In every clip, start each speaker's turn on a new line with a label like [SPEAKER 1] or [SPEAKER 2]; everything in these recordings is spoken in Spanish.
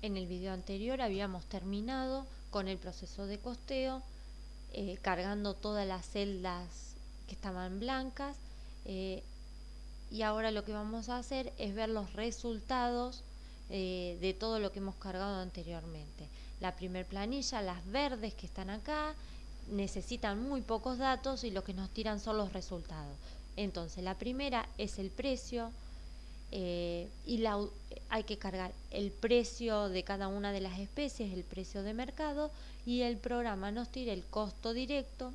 [SPEAKER 1] En el video anterior habíamos terminado con el proceso de costeo, eh, cargando todas las celdas que estaban blancas eh, y ahora lo que vamos a hacer es ver los resultados eh, de todo lo que hemos cargado anteriormente. La primer planilla, las verdes que están acá, necesitan muy pocos datos y lo que nos tiran son los resultados. Entonces, la primera es el precio eh, y hay que cargar el precio de cada una de las especies, el precio de mercado y el programa nos tira el costo directo,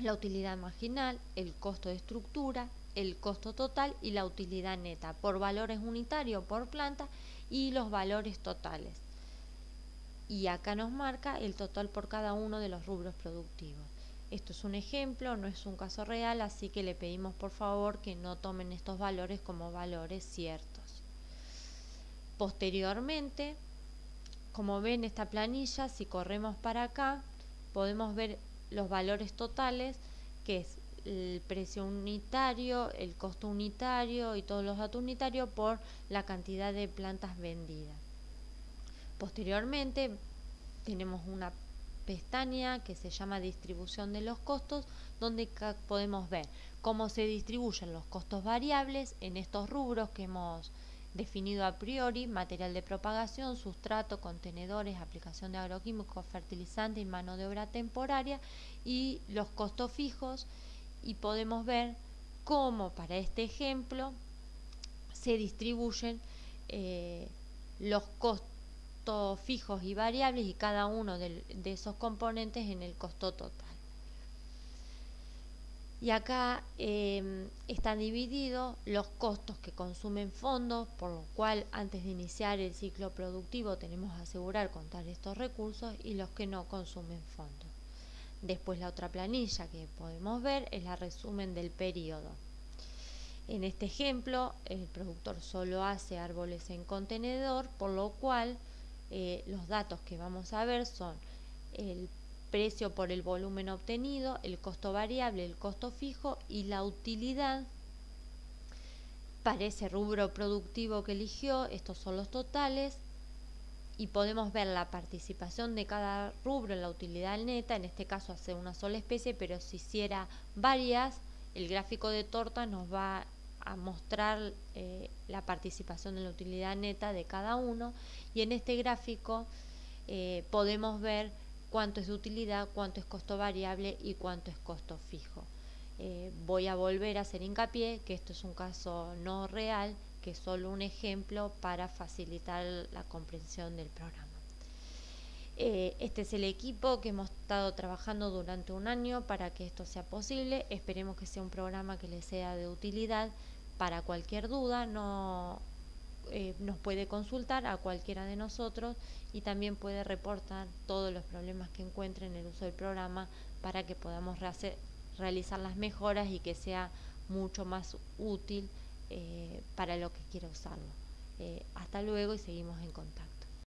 [SPEAKER 1] la utilidad marginal, el costo de estructura, el costo total y la utilidad neta por valores unitarios por planta y los valores totales. Y acá nos marca el total por cada uno de los rubros productivos. Esto es un ejemplo, no es un caso real, así que le pedimos por favor que no tomen estos valores como valores ciertos. Posteriormente, como ven esta planilla, si corremos para acá, podemos ver los valores totales, que es el precio unitario, el costo unitario y todos los datos unitarios por la cantidad de plantas vendidas. Posteriormente tenemos una pestaña que se llama distribución de los costos donde podemos ver cómo se distribuyen los costos variables en estos rubros que hemos definido a priori, material de propagación, sustrato, contenedores, aplicación de agroquímicos, fertilizantes y mano de obra temporaria y los costos fijos y podemos ver cómo para este ejemplo se distribuyen eh, los costos fijos y variables y cada uno de, esos componentes en el costo total. Y acá em, están divididos los costos que consumen fondos, por lo cual antes de iniciar el ciclo productivo tenemos que asegurar contar estos recursos y los que no consumen fondos. Después la otra planilla que podemos ver es la resumen del periodo. En este ejemplo, el productor solo hace árboles en contenedor, por lo cual eh, los datos que vamos a ver son el precio por el volumen obtenido, el costo variable, el costo fijo y la utilidad para ese rubro productivo que eligió. Estos son los totales y podemos ver la participación de cada rubro en la utilidad neta, en este caso hace una sola especie, pero si hiciera varias, el gráfico de torta nos va a mostrar eh, la participación en la utilidad neta de cada uno y en este gráfico eh, podemos ver cuánto es de utilidad, cuánto es costo variable y cuánto es costo fijo. Eh, voy a volver a hacer hincapié que esto es un caso no real que es solo un ejemplo para facilitar la comprensión del programa. Este es el equipo que hemos estado trabajando durante un año para que esto sea posible. Esperemos que sea un programa que les sea de utilidad. Para cualquier duda no, eh, nos puede consultar a cualquiera de nosotros y también puede reportar todos los problemas que encuentre en el uso del programa para que podamos realizar las mejoras y que sea mucho más útil eh, para lo que quiera usarlo. Eh, hasta luego y seguimos en contacto.